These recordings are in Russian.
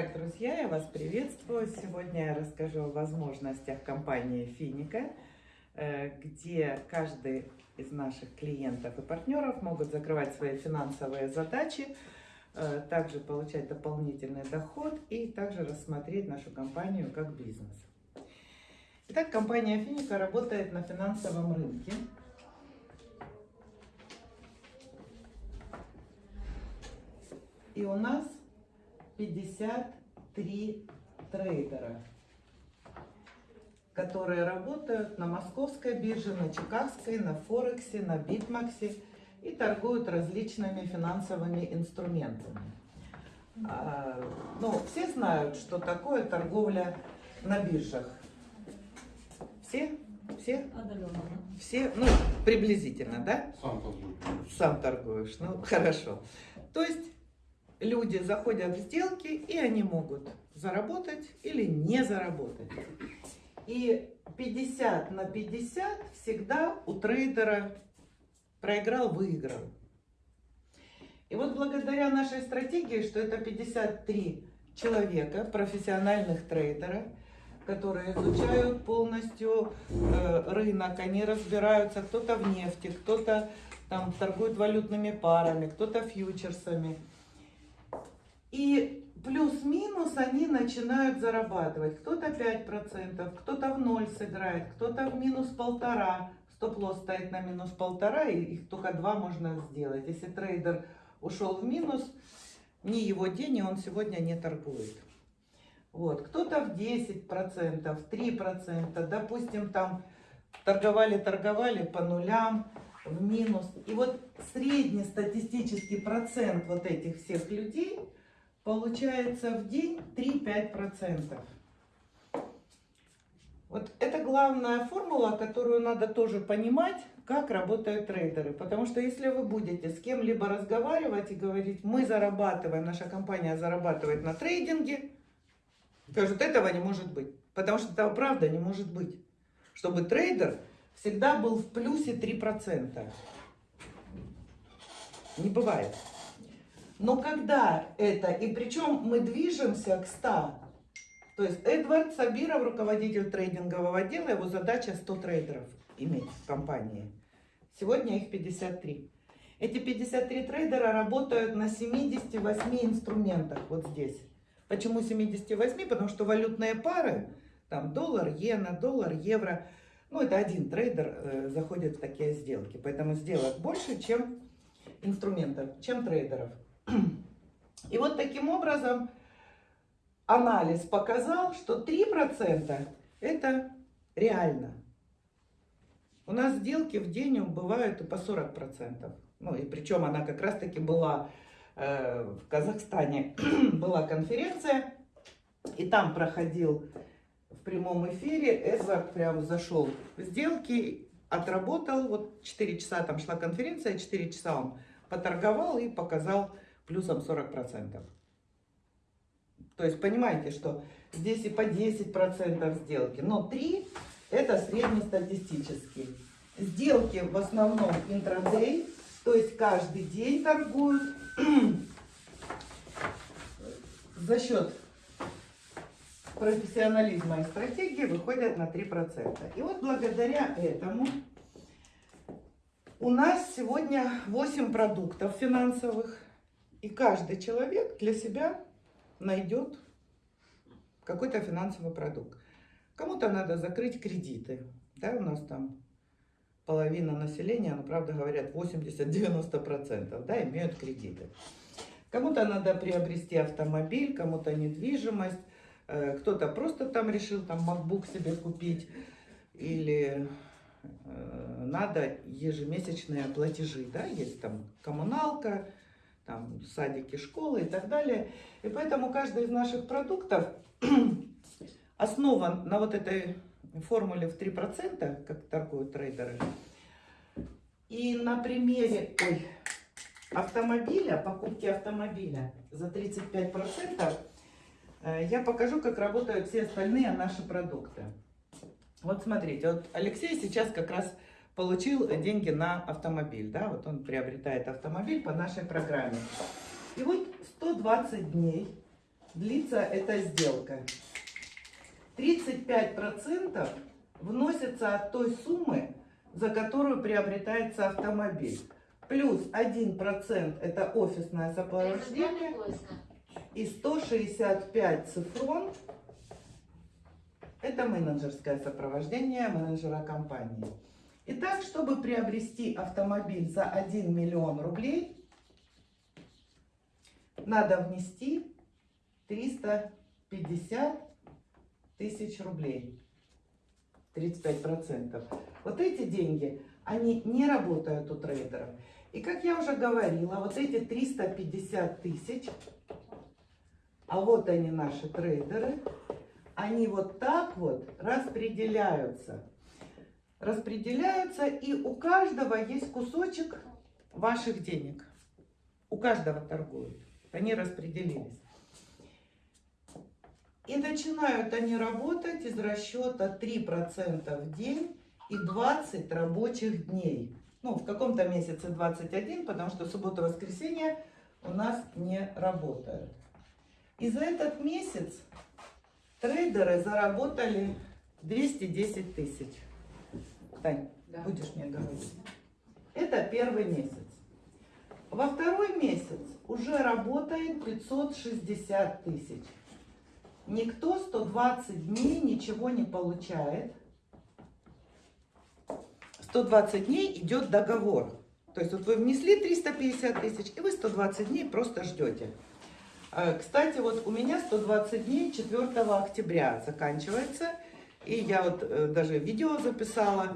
Итак, друзья, я вас приветствую. Сегодня я расскажу о возможностях компании Финика, э, где каждый из наших клиентов и партнеров могут закрывать свои финансовые задачи, э, также получать дополнительный доход и также рассмотреть нашу компанию как бизнес. Итак, компания Финика работает на финансовом рынке. И у нас 53 трейдера, которые работают на московской бирже, на чикагской, на Форексе, на Битмексе и торгуют различными финансовыми инструментами. А, ну, все знают, что такое торговля на биржах. Все? Все? Отдаленно. Все? Ну, приблизительно, да? Сам торгуй. Сам торгуешь, ну хорошо. То есть люди заходят в сделки, и они могут заработать или не заработать. И 50 на 50 всегда у трейдера проиграл-выиграл. И вот благодаря нашей стратегии, что это 53 человека, профессиональных трейдеров, которые изучают полностью э, рынок, они разбираются, кто-то в нефти, кто-то там торгует валютными парами, кто-то фьючерсами. И плюс-минус они начинают зарабатывать. Кто-то 5%, кто-то в ноль сыграет, кто-то в минус полтора. Стоп-лосс стоит на минус полтора, и их только два можно сделать. Если трейдер ушел в минус, не его день, и он сегодня не торгует. Вот. Кто-то в 10%, 3%, допустим, там торговали-торговали по нулям, в минус. И вот средний статистический процент вот этих всех людей получается в день 3-5%. Вот это главная формула, которую надо тоже понимать, как работают трейдеры. Потому что если вы будете с кем-либо разговаривать и говорить, мы зарабатываем, наша компания зарабатывает на трейдинге, скажут, этого не может быть. Потому что этого правда не может быть. Чтобы трейдер всегда был в плюсе 3%. Не бывает. Но когда это, и причем мы движемся к 100, то есть Эдвард Сабиров, руководитель трейдингового отдела, его задача 100 трейдеров иметь в компании. Сегодня их 53. Эти 53 трейдера работают на 78 инструментах вот здесь. Почему 78? Потому что валютные пары, там доллар, иена, доллар, евро, ну это один трейдер э, заходит в такие сделки. Поэтому сделок больше, чем инструментов, чем трейдеров. И вот таким образом анализ показал, что 3% это реально. У нас сделки в день бывают и по 40%. Ну и причем она как раз таки была э, в Казахстане, была конференция, и там проходил в прямом эфире, Эдвард прям зашел в сделки, отработал, вот 4 часа там шла конференция, 4 часа он поторговал и показал плюсом 40%. То есть понимаете, что здесь и по 10% сделки, но 3 это среднестатистический. Сделки в основном интрадей, то есть каждый день торгуют за счет профессионализма и стратегии выходят на 3%. И вот благодаря этому у нас сегодня 8 продуктов финансовых. И каждый человек для себя найдет какой-то финансовый продукт. Кому-то надо закрыть кредиты. Да, у нас там половина населения, ну, правда говорят, 80-90%, да, имеют кредиты. Кому-то надо приобрести автомобиль, кому-то недвижимость, э, кто-то просто там решил там MacBook себе купить или э, надо ежемесячные платежи, да, есть там коммуналка, там садики, школы и так далее. И поэтому каждый из наших продуктов основан на вот этой формуле в 3%, как торгуют трейдеры. И на примере ой, автомобиля, покупки автомобиля за 35%, э, я покажу, как работают все остальные наши продукты. Вот смотрите, вот Алексей сейчас как раз получил деньги на автомобиль, да, вот он приобретает автомобиль по нашей программе. И вот 120 дней длится эта сделка. 35% вносится от той суммы, за которую приобретается автомобиль. Плюс 1% это офисное сопровождение и 165 цифрон это менеджерское сопровождение менеджера компании. Итак, чтобы приобрести автомобиль за 1 миллион рублей, надо внести 350 тысяч рублей. 35%. Вот эти деньги, они не работают у трейдеров. И как я уже говорила, вот эти 350 тысяч, а вот они наши трейдеры, они вот так вот распределяются. Распределяются, и у каждого есть кусочек ваших денег. У каждого торгуют. Они распределились. И начинают они работать из расчета 3% в день и 20 рабочих дней. Ну, в каком-то месяце 21, потому что суббота-воскресенье у нас не работают. И за этот месяц трейдеры заработали 210 тысяч. Тань, Да. будешь мне говорить? Это первый месяц. Во второй месяц уже работает 560 тысяч. Никто 120 дней ничего не получает. 120 дней идет договор. То есть вот вы внесли 350 тысяч, и вы 120 дней просто ждете. Э, Кстати, вот у меня 120 дней 4 октября заканчивается. И я вот э, даже видео записала.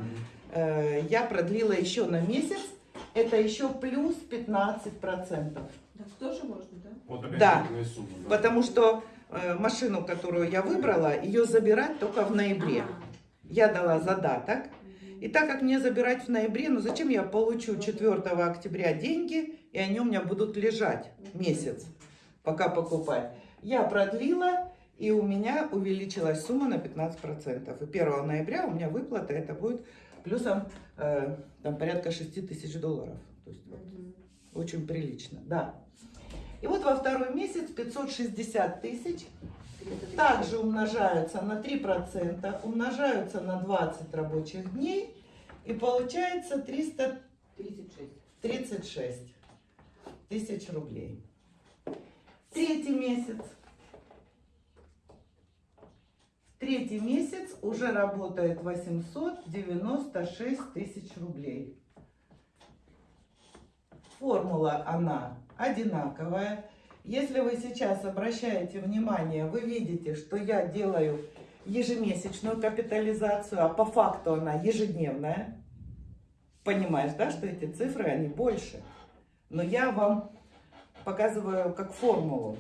Э, Я продлила еще на месяц. Это еще плюс 15%. Так тоже можно, да? Вот опять Да. сумма, да? Потому что э, машину, которую я выбрала, ее забирать только в ноябре. Я дала задаток. И так как мне забирать в ноябре, ну зачем я получу 4 октября деньги, и они у меня будут лежать месяц, пока покупать. Я продлила, и у меня увеличилась сумма на 15%. И 1 ноября у меня выплата, это будет плюсом э, там, порядка 6 тысяч долларов. То есть вот, очень прилично, да. И вот во второй месяц 560 тысяч также умножаются на 3%, умножаются на 20 рабочих дней, и получается 336 36. тысяч рублей. Третий месяц. Третий месяц уже работает 896 тысяч рублей. Формула она одинаковая. Если вы сейчас обращаете внимание, вы видите, что я делаю ежемесячную капитализацию, а по факту она ежедневная. Понимаешь, да, что эти цифры, они больше. Но я вам показываю как формулу.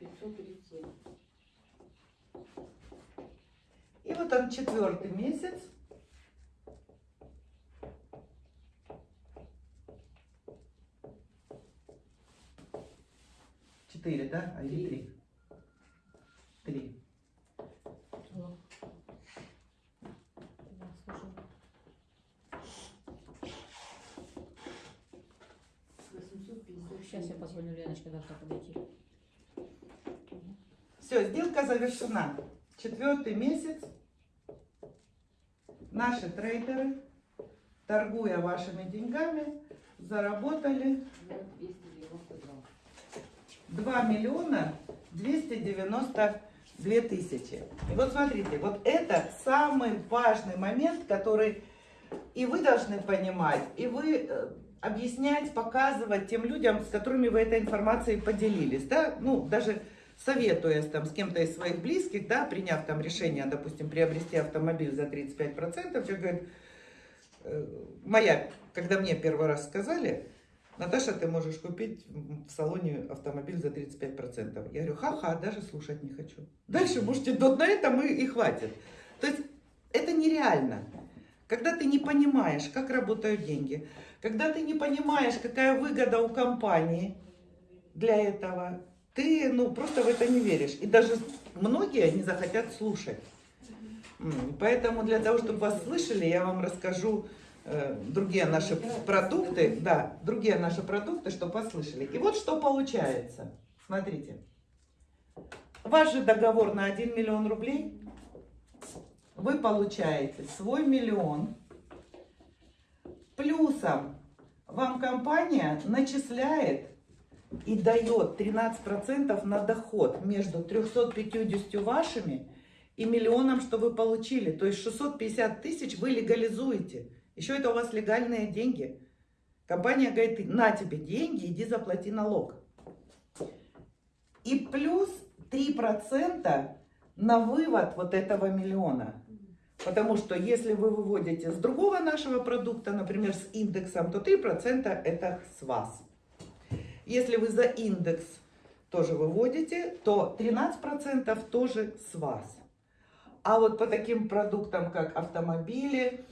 537. И вот он четвертый месяц. Четыре, да? А или три? Три. Сейчас я позвоню Леночке, должна подойти. Все, сделка завершена. Четвертый месяц. Наши трейдеры, торгуя вашими деньгами, заработали 2 миллиона 292 тысячи. И вот смотрите, вот это самый важный момент, который и вы должны понимать, и вы э, объяснять, показывать тем людям, с которыми вы этой информацией поделились, да, ну, даже советуясь там с кем-то из своих близких, да, приняв там решение, допустим, приобрести автомобиль за 35%, человек говорит, э, моя, когда мне первый раз сказали, Наташа, ты можешь купить в салоне автомобиль за 35%. Я говорю, ха-ха, даже слушать не хочу. Дальше можете, вот на этом и, и хватит. То есть это нереально. Когда ты не понимаешь, как работают деньги, когда ты не понимаешь, какая выгода у компании для этого, ты ну, просто в это не веришь. И даже многие не захотят слушать. Поэтому для того, чтобы вас слышали, я вам расскажу э, другие наши продукты, да, другие наши продукты, чтобы послышали. И вот что получается. Смотрите. Ваш же договор на 1 миллион рублей. Вы получаете свой миллион. Плюсом вам компания начисляет и дает 13% на доход между 350 вашими и миллионом, что вы получили. То есть 650 тысяч вы легализуете. Еще это у вас легальные деньги. Компания говорит, на тебе деньги, иди заплати налог. И плюс 3% на вывод вот этого миллиона. Потому что если вы выводите с другого нашего продукта, например, с индексом, то 3% это с вас. Если вы за индекс тоже выводите, то 13% тоже с вас. А вот по таким продуктам, как автомобили,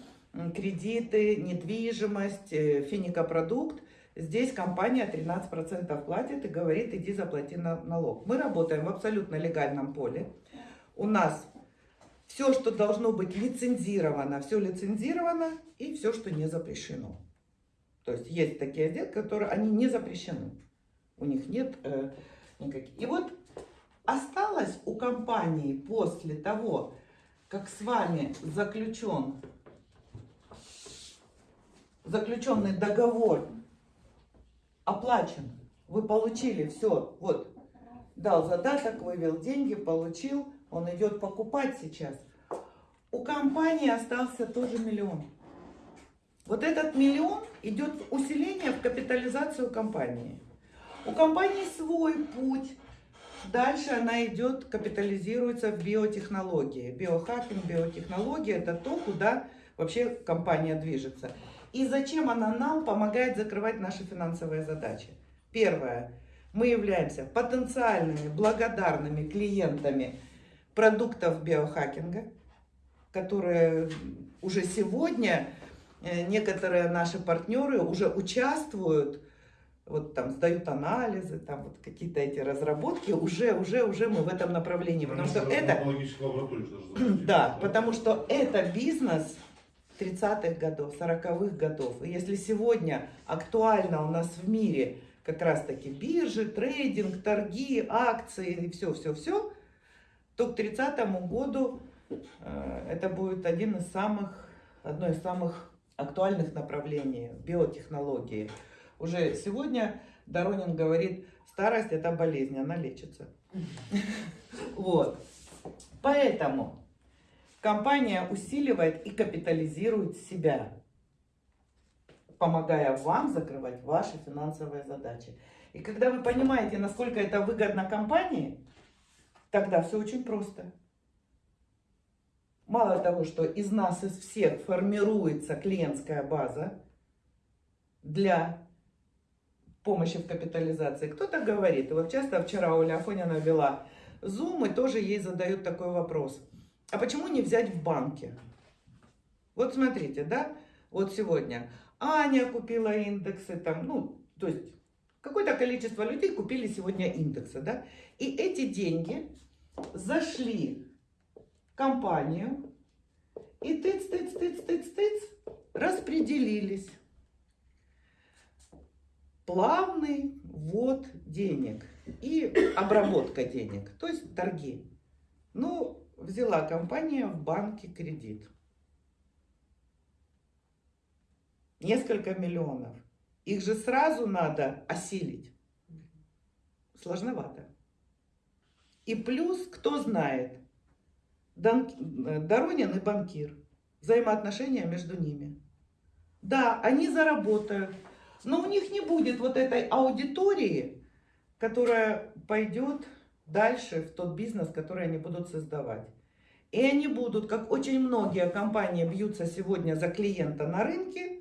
кредиты, недвижимость, э, финикопродукт, здесь компания 13% платит и говорит, иди заплати на- налог. Мы работаем в абсолютно легальном поле. У нас все, что должно быть лицензировано, все лицензировано, и все, что не запрещено. То есть есть такие сделки, которые они не запрещены. У них нет э, никаких. И вот осталось у компании после того, как с вами заключен заключенный договор оплачен, вы получили все, вот, дал задаток, вывел деньги, получил, он идет покупать сейчас. У компании остался тоже миллион. Вот этот миллион идет в усиление в капитализацию компании. У компании свой путь. Дальше она идет, капитализируется в биотехнологии. Биохакинг, биотехнология – это то, куда вообще компания движется. И зачем она нам помогает закрывать наши финансовые задачи? Первое. Мы являемся потенциальными благодарными клиентами продуктов биохакинга, которые уже сегодня некоторые наши партнеры уже участвуют, вот там сдают анализы, там вот какие-то эти разработки, уже, уже, уже мы в этом направлении, потому что это, лаборатория что запустили, да, потому что это бизнес 30-х годов, 40-х годов. И если сегодня актуально у нас в мире как раз-таки биржи, трейдинг, торги, акции и все-все-все, то к 30 году э, это будет один из самых, одно из самых актуальных направлений биотехнологии. Уже сегодня Доронин говорит, старость это болезнь, она лечится. Вот. Поэтому компания усиливает и капитализирует себя, помогая вам закрывать ваши финансовые задачи. И когда вы понимаете, насколько это выгодно компании, тогда все очень просто. Мало того, что из нас, из всех формируется клиентская база для помощи в капитализации. Кто-то говорит, и вот часто вчера Оля Афонина вела Zoom, и тоже ей задают такой вопрос. А почему не взять в банке? Вот смотрите, да, вот сегодня Аня купила индексы, там, ну, то есть какое-то количество людей купили сегодня индексы, да, и эти деньги зашли компанию и тыц, тыц, тыц, тыц, тыц, распределились. Плавный ввод денег и обработка денег, то есть торги. Ну, взяла компания в банке кредит. Несколько миллионов. Их же сразу надо осилить. Сложновато. И плюс, кто знает, Доронин и банкир. Взаимоотношения между ними. Да, они заработают, но у них не будет вот этой аудитории, которая пойдет дальше в тот бизнес, который они будут создавать. И они будут, как очень многие компании бьются сегодня за клиента на рынке,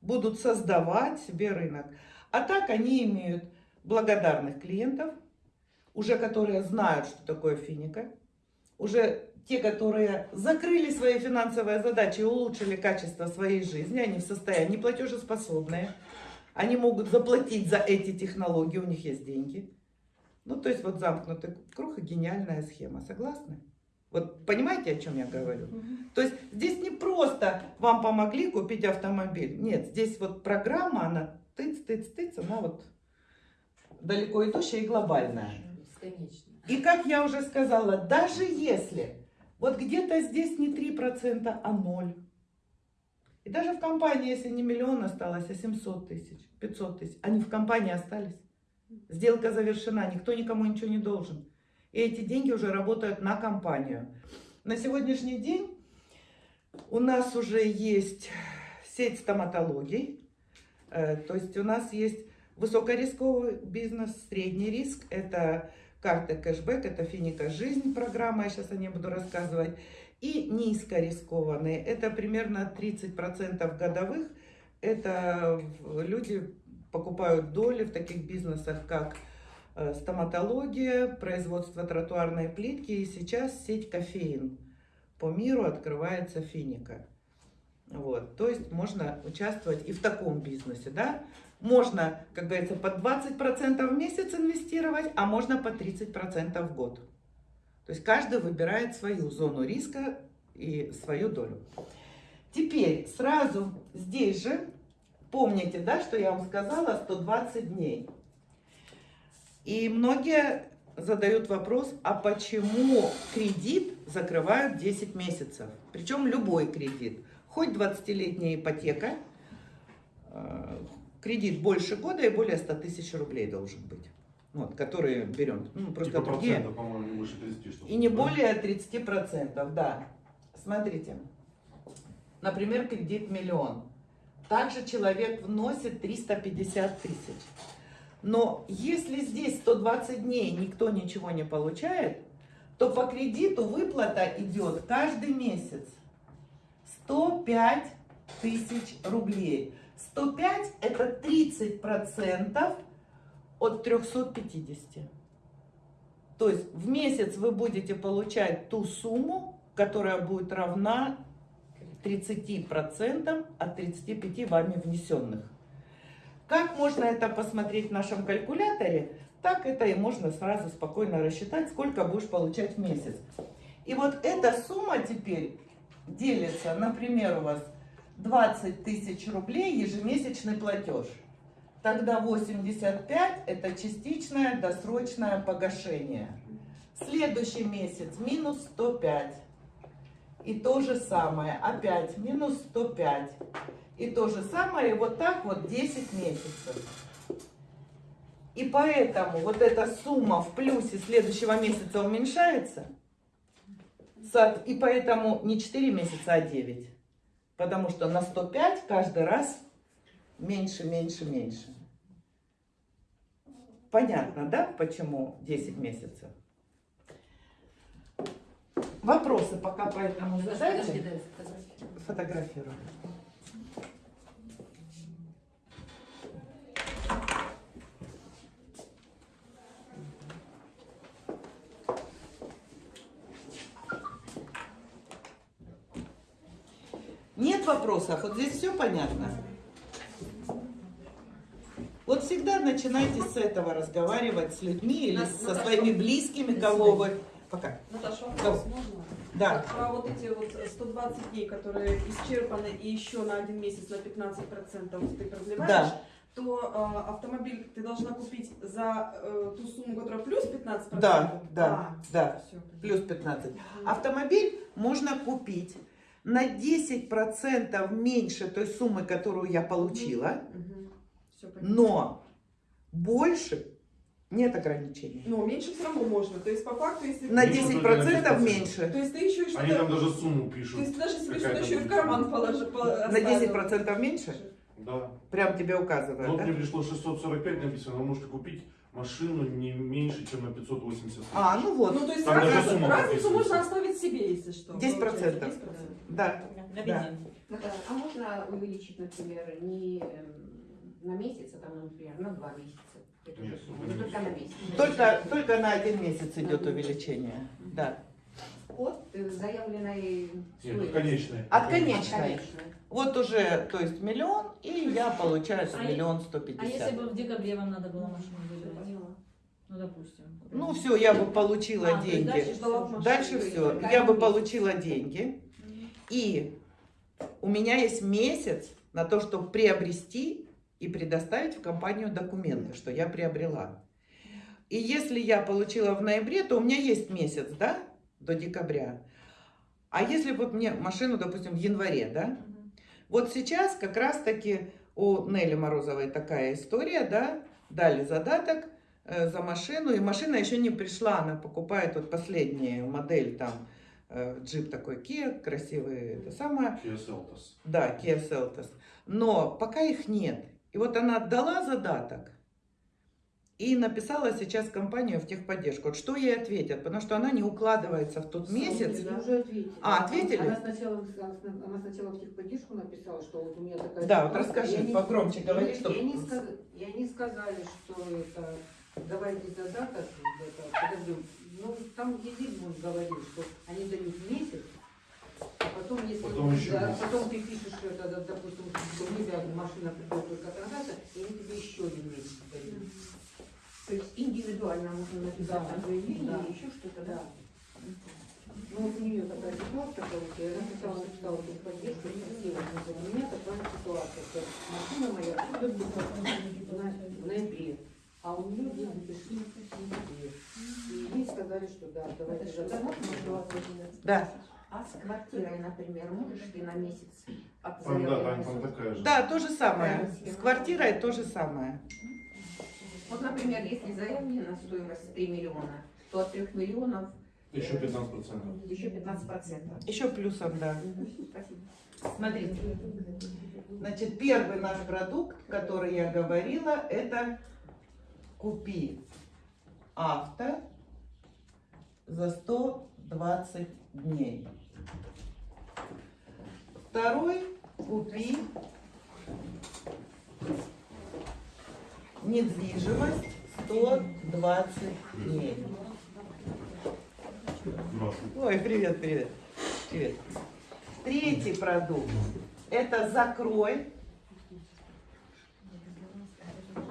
будут создавать себе рынок. А так они имеют благодарных клиентов, уже которые знают, что такое финика, уже те, которые закрыли свои финансовые задачи и улучшили качество своей жизни, они в состоянии платежеспособные, они могут заплатить за эти технологии, у них есть деньги. Ну, то есть вот замкнутый круг и гениальная схема, согласны? Вот понимаете, о чем я говорю? То есть здесь не просто вам помогли купить автомобиль. Нет, здесь вот программа, она тыц, тыц, тыц, она вот далеко идущая и глобальная. Бесконечно. И как я уже сказала, даже если вот где-то здесь не 3%, а 0. И даже в компании, если не миллион осталось, а 700 тысяч, 500 тысяч, они в компании остались. Сделка завершена, никто никому ничего не должен. И эти деньги уже работают на компанию. На сегодняшний день у нас уже есть сеть стоматологий. Э, То есть у нас есть высокорисковый бизнес, средний риск. Это карты кэшбэк, это финика жизнь программа, я сейчас о ней буду рассказывать. И низкорискованные, это примерно 30% годовых. Это люди покупают доли в таких бизнесах, как э, стоматология, производство тротуарной плитки. И сейчас сеть кофеин по миру открывается финика. Вот, то есть можно участвовать и в таком бизнесе, да. Можно, как говорится, по 20% в месяц инвестировать, а можно по 30% в год. То есть каждый выбирает свою зону риска и свою долю. Теперь сразу здесь же, помните, да, что я вам сказала, 120 дней. И многие задают вопрос, а почему кредит закрывают 10 месяцев? Причем любой кредит. Хоть 20-летняя ипотека, э, кредит больше года и более 100 тысяч рублей должен быть. Вот, которые берем. Ну, просто Типа другие. по-моему, не выше 30 что И не более 30%, да. Смотрите. Например, кредит миллион. Также человек вносит 350 тысяч. Но если здесь 120 дней никто ничего не получает, то по кредиту выплата идет каждый месяц. 105 тысяч рублей. 105 это 30 процентов от 350. То есть в месяц вы будете получать ту сумму, которая будет равна 30% от 35 вами внесенных. Как можно это посмотреть в нашем калькуляторе, так это и можно сразу спокойно рассчитать, сколько будешь получать в месяц. И вот эта сумма теперь делится, например, у вас 20 тысяч рублей ежемесячный платеж. Тогда 85 это частичное досрочное погашение. Следующий месяц минус 105. И то же самое, опять минус 105. И то же самое, и вот так вот 10 месяцев. И поэтому вот эта сумма в плюсе следующего месяца уменьшается. И поэтому не 4 месяца, а 9. Потому что на 105 каждый раз меньше, меньше, меньше. Понятно, да, почему 10 месяцев? Вопросы пока поэтому задайте. Фотографирую. Нет вопросов? Вот здесь все понятно? Вот всегда начинайте с этого разговаривать с людьми или Нас- со Наташа, своими близкими, кого вы... Пока. Наташа, вопрос можно? Да. Про вот эти вот 120 дней, которые исчерпаны и еще на один месяц на 15% ты продлеваешь, Да. то э, автомобиль ты должна купить за э, ту сумму, которая плюс 15%? Да, да, да. Все, Плюс 15. Автомобиль можно купить на 10% меньше той суммы, которую я получила, понятно. но больше нет ограничений. Но меньше все равно можно. То есть по факту, если... На Меньше 10% только на 10%. меньше. То есть ты еще и Они там что-то... даже сумму То пишут. есть даже себе что-то еще и в карман сумма. положи. по- На оставил. 10% меньше? Да. Прям тебе указывают, Вот да? мне пришло 645 написано, вы можете купить машину не меньше, чем на 580 тысяч. А, ну вот. Ну, то есть Там разницу, сумма разницу прописывается. можно оставить себе, если что. 10%. получается, 10%. Да. На Да. Наташа, а можно увеличить, например, не эм, на месяц, а там, например, на два месяца? эту же Нет, только на месяц. Только, только на один месяц идет увеличение. Да. От э, заявленной это конечная. От конечной. Конечно. Вот уже, то есть миллион, и я получаю А миллион сто А если пятьдесят. бы в декабре вам надо было машину. Ну, допустим. Ну все, я бы получила А, деньги. дальше машину. Дальше все, я бы получила деньги. И у меня есть месяц на то, чтобы приобрести и предоставить в компанию документы, что я приобрела. И если я получила в ноябре, то у меня есть месяц, да, до декабря. А если вот мне машину, допустим, в январе, да, вот сейчас как раз-таки у Нелли Морозовой такая история, да, дали задаток за машину, и машина еще не пришла, она покупает вот последнюю модель там, э, джип такой Kia, красивый, это самое, Kia Seltos. да, Kia Seltos, но пока их нет. И вот она отдала задаток и написала сейчас компанию в техподдержку. Вот что ей ответят, потому что она не укладывается в тот месяц. Я уже ответила. А, ответили? Она сначала, она сначала в техподдержку написала, что вот у меня такая... Да, вот расскажи, погромче я говори, не- чтоб- я не сказ- И они сказали, что это... Давайте задаток, это, подожди, ну там Езигмунд говорил, что они дают месяц, а потом, если Потом еще да, потом ты пишешь, что это, допустим, что нельзя, машина придет только тогда-то, и они тебе еще один месяц дают. То есть индивидуально можно написать Да, заявление да. еще что-то, да. Ну, вот у нее такая ситуация, короче, я написала, написала тут поддержку, и спросила, говорит, у меня такая ситуация, что машина моя будет в ноябре, а у нее деньги пришли сентябре. И ей сказали, что да, давайте задаток. Да, А с квартирой, например, можешь ты на месяц от Там, да, там, там такая же. да, то же самое. С квартирой то же самое. Вот, например, если заявление на стоимость 3 миллиона, то от 3 миллионов Еще 15%. еще 15 процентов. Еще плюсом, да. Спасибо. Смотрите. Значит, первый наш продукт, который я говорила, это купи авто за 120 дней. Второй купи недвижимость 120 дней. Ой, привет, привет. Привет. Третий продукт – это закрой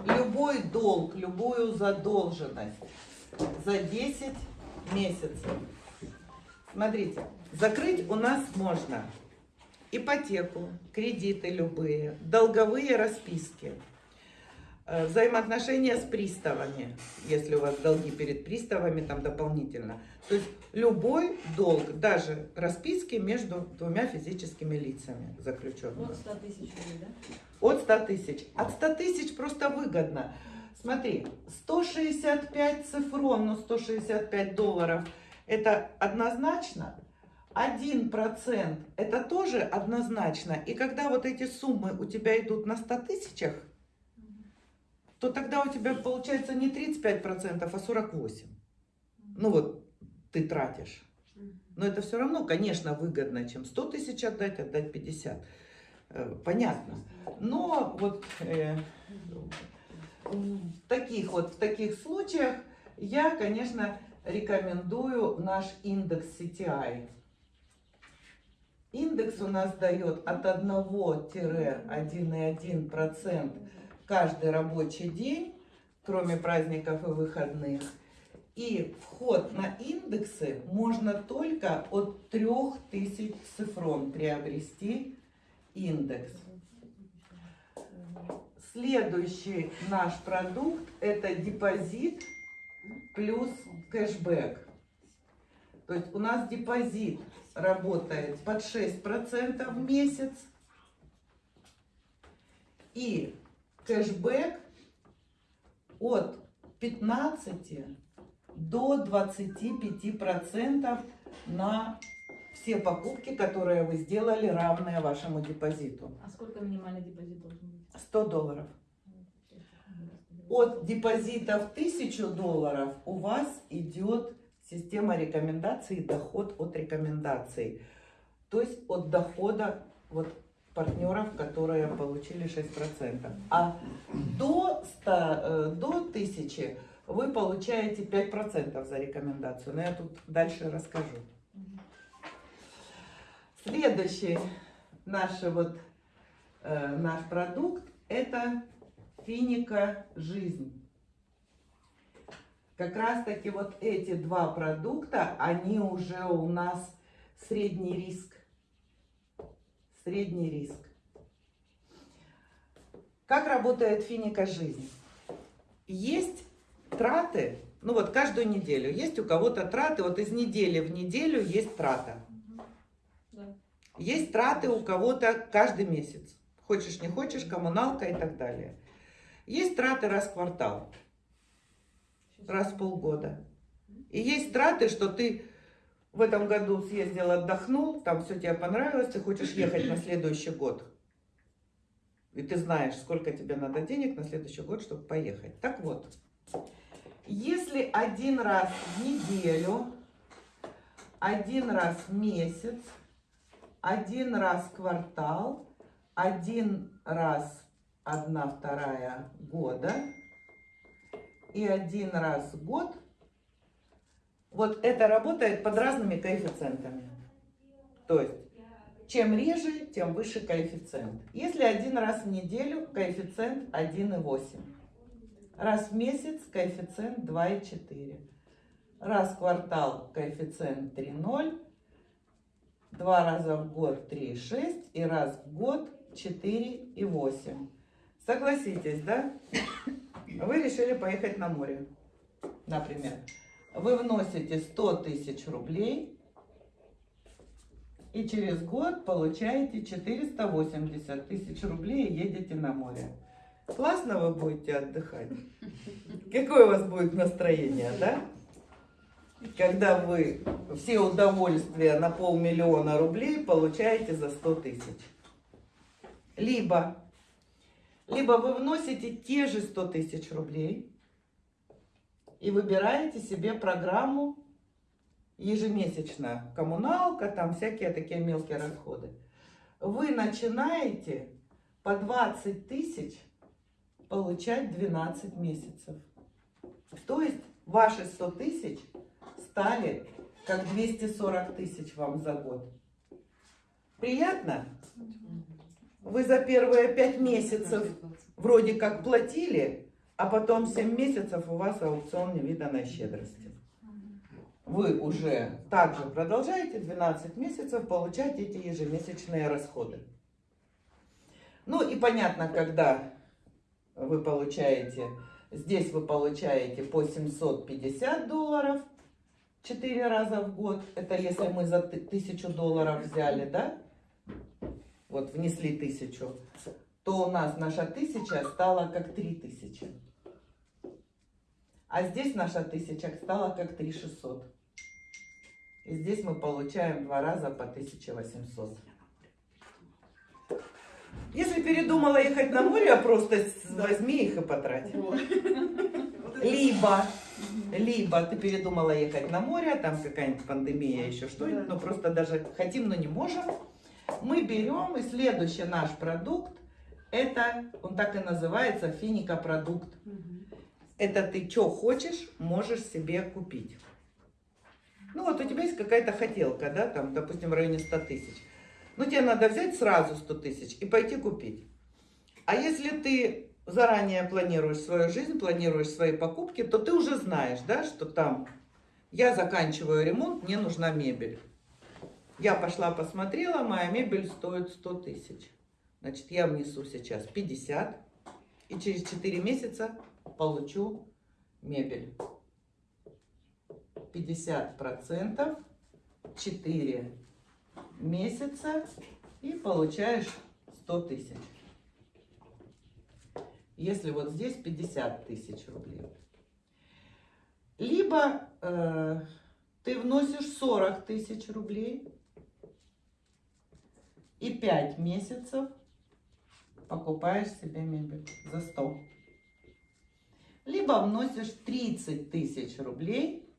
любой долг, любую задолженность за 10 месяцев. Смотрите, закрыть у нас можно ипотеку, кредиты любые, долговые расписки, взаимоотношения с приставами, если у вас долги перед приставами там дополнительно. То есть любой долг, даже расписки между двумя физическими лицами заключенными. От 100 тысяч да? От 100 тысяч. От 100 тысяч просто выгодно. Смотри, 165 цифрон, ну 165 долларов, это однозначно. 1% это тоже однозначно. И когда вот эти суммы у тебя идут на 100 тысячах, то тогда у тебя получается не 35%, а 48%. Ну вот ты тратишь. Но это все равно, конечно, выгодно, чем 100 тысяч отдать, отдать 50. Э, Понятно. Но вот э, в таких вот в таких случаях я, конечно, рекомендую наш индекс CTI. Индекс у нас дает от 1-1,1% каждый рабочий день, кроме праздников и выходных. И вход на индексы можно только от 3000 цифрон приобрести индекс. Следующий наш продукт это депозит плюс кэшбэк. То есть у нас депозит работает под 6% в месяц. И кэшбэк от 15 до 25% на все покупки, которые вы сделали, равные вашему депозиту. А сколько минимальный депозит должен быть? 100 долларов. От депозита в 1000 долларов у вас идет система рекомендаций, доход от рекомендаций. То есть от дохода вот партнеров, которые получили 6%. А до, 100, э, до 1000 вы получаете 5% за рекомендацию. Но я тут дальше расскажу. Следующий наш, вот, э, наш продукт это финика жизнь. Как раз таки вот эти два продукта, они уже у нас средний риск. Средний риск. Как работает финика жизнь? Есть траты Ну вот каждую неделю. Есть у кого-то траты, вот из недели в неделю есть трата. Есть траты у кого-то каждый месяц. Хочешь, не хочешь, коммуналка и так далее. Есть траты раз в квартал, раз в полгода. И есть траты, что ты в этом году съездил, отдохнул, там все тебе понравилось, ты хочешь ехать на следующий год. И ты знаешь, сколько тебе надо денег на следующий год, чтобы поехать. Так вот, если один раз в неделю, один раз в месяц, один раз в квартал, один раз одна вторая года и один раз в год, вот это работает под разными коэффициентами. То есть, чем реже, тем выше коэффициент. Если один раз в неделю, коэффициент 1,8. Раз в месяц коэффициент 2,4. Раз в квартал коэффициент 3,0. Два раза в год 3,6. И раз в год 4,8. Согласитесь, да? Вы решили поехать на море, например. Вы вносите 100 тысяч рублей и через год получаете 480 тысяч рублей и едете на море. Классно вы будете отдыхать? Какое у вас будет настроение, да? Когда вы все удовольствия на полмиллиона рублей получаете за 100 тысяч. Либо, либо вы вносите те же 100 тысяч рублей и выбираете себе программу ежемесячно. Коммуналка, там всякие такие мелкие расходы. Вы начинаете по 20 тысяч получать 12 месяцев. То есть ваши 100 тысяч стали как 240 тысяч вам за год. Приятно? Вы за первые 5 месяцев вроде как платили, а потом 7 месяцев у вас аукцион невиданной щедрости. Вы уже также продолжаете 12 месяцев получать эти ежемесячные расходы. Ну и понятно, когда вы получаете, здесь вы получаете по 750 долларов 4 раза в год. Это если мы за ты- 1000 долларов взяли, да? Вот внесли тысячу, то у нас наша тысяча стала как 3000. А здесь наша тысяча стала как 3600. И здесь мы получаем два раза по 1800. Если передумала ехать на море, а просто возьми их и потрать. Это- Либо, либо ты передумала ехать на море, там какая-нибудь пандемия, еще что-нибудь, но просто даже хотим, но не можем. Мы берем, и следующий наш продукт, это, он так и называется, финика-продукт. Мгм. Это ты что хочешь, можешь себе купить. Ну вот у тебя есть какая-то хотелка, да, там, допустим, в районе 100 тысяч. Ну тебе надо взять сразу 100 тысяч и пойти купить. А если ты заранее планируешь свою жизнь, планируешь свои покупки, то ты уже знаешь, да, что там я заканчиваю ремонт, мне нужна мебель. Я пошла посмотрела, моя мебель стоит 100 тысяч. Значит, я внесу сейчас 50, и через 4 месяца получу мебель. 50 процентов, 4 месяца и получаешь 100 тысяч. Если вот здесь 50 тысяч рублей. Либо э, ты вносишь 40 тысяч рублей и 5 месяцев покупаешь себе мебель за 100. Либо вносишь 30 тысяч рублей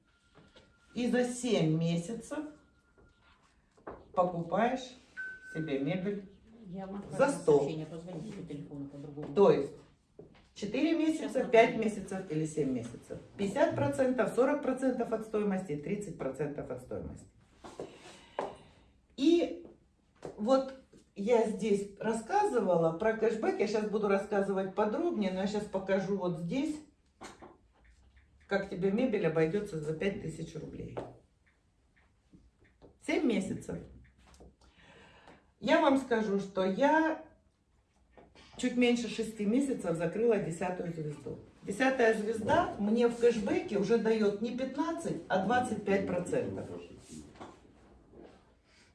и за 7 месяцев покупаешь себе мебель. Я За отправила сто. сообщение, позвоните по телефону по-другому. То есть 4 месяца, 5 месяцев или 7 месяцев. 50%, 40% от стоимости, 30% от стоимости. И вот я здесь рассказывала про кэшбэк, я сейчас буду рассказывать подробнее, но я сейчас покажу вот здесь, как тебе мебель обойдется за 5000 рублей. 7 месяцев. Я вам скажу, что я чуть меньше 6 месяцев закрыла десятую звезду. Десятая звезда мне в кэшбэке уже дает не 15, а 25 процентов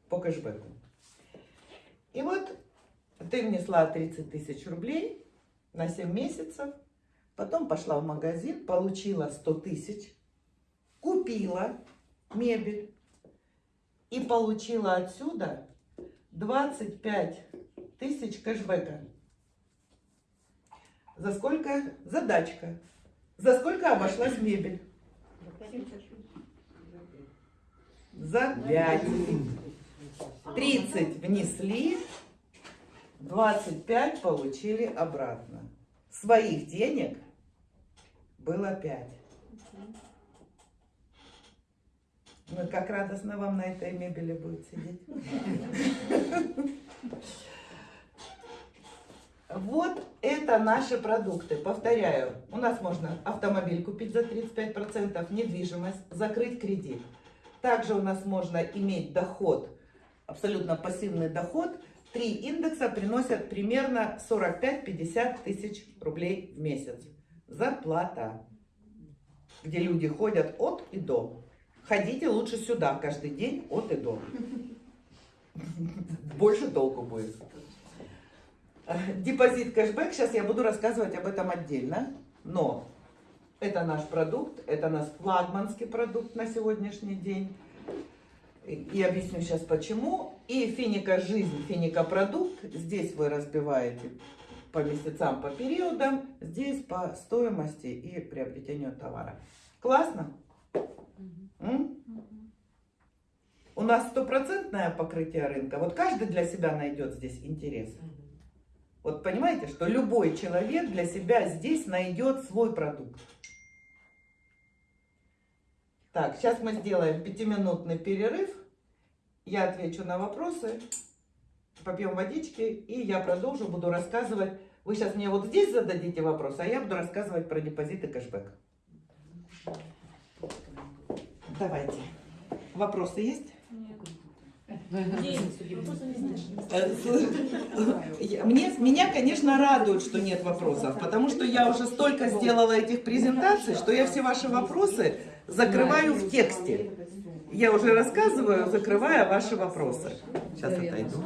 по кэшбэку. И вот ты внесла 30 тысяч рублей на 7 месяцев, потом пошла в магазин, получила 100 тысяч, купила мебель и получила отсюда 25 тысяч кэшбэка. За сколько? Задачка. За сколько обошлась мебель? За 5. 30 внесли, 25 получили обратно. Своих денег было 5. Ну, как радостно вам на этой мебели будет сидеть. Вот это наши продукты. Повторяю, у нас можно автомобиль купить за 35%, недвижимость, закрыть кредит. Также у нас можно иметь доход, абсолютно пассивный доход. Три индекса приносят примерно 45-50 тысяч рублей в месяц. Зарплата, где люди ходят от и до. Ходите лучше сюда каждый день от и до. Больше толку будет. Депозит кэшбэк, сейчас я буду рассказывать об этом отдельно, но это наш продукт, это наш флагманский продукт на сегодняшний день. И объясню сейчас почему. И финика жизнь, финика продукт, здесь вы разбиваете по месяцам, по периодам, здесь по стоимости и приобретению товара. Классно? М? У нас стопроцентное покрытие рынка. Вот каждый для себя найдет здесь интерес. Вот понимаете, что любой человек для себя здесь найдет свой продукт. Так, сейчас мы сделаем пятиминутный перерыв. Я отвечу на вопросы, попьем водички, и я продолжу, буду рассказывать. Вы сейчас мне вот здесь зададите вопросы, а я буду рассказывать про депозит и кэшбэк. Давайте. Вопросы есть? Мне, меня, конечно, радует, что нет вопросов, потому что я уже столько сделала этих презентаций, что я все ваши вопросы закрываю в тексте. Я уже рассказываю, закрывая ваши вопросы. Сейчас отойду.